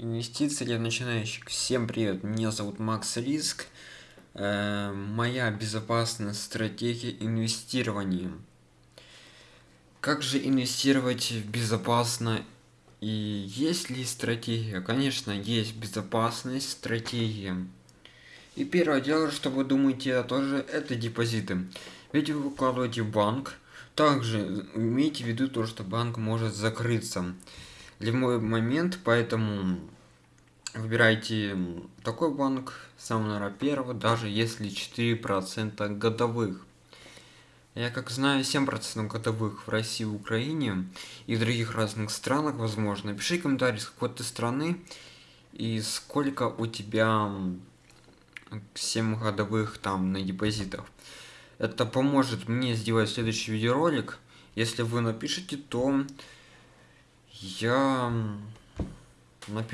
Инвестиции для начинающих. Всем привет, меня зовут Макс Риск. Э, моя безопасная стратегия инвестирования. Как же инвестировать безопасно и есть ли стратегия? Конечно, есть безопасная стратегия. И первое дело, что вы думаете, тоже это депозиты. Ведь вы выкладываете банк, также имейте в виду то, что банк может закрыться любой момент, поэтому выбирайте такой банк, самый, наверное, первый, даже если 4% годовых. Я как знаю 7% годовых в России, Украине и в других разных странах, возможно. Пиши комментарий с какой то страны и сколько у тебя 7 годовых там на депозитах. Это поможет мне сделать следующий видеоролик. Если вы напишите, то я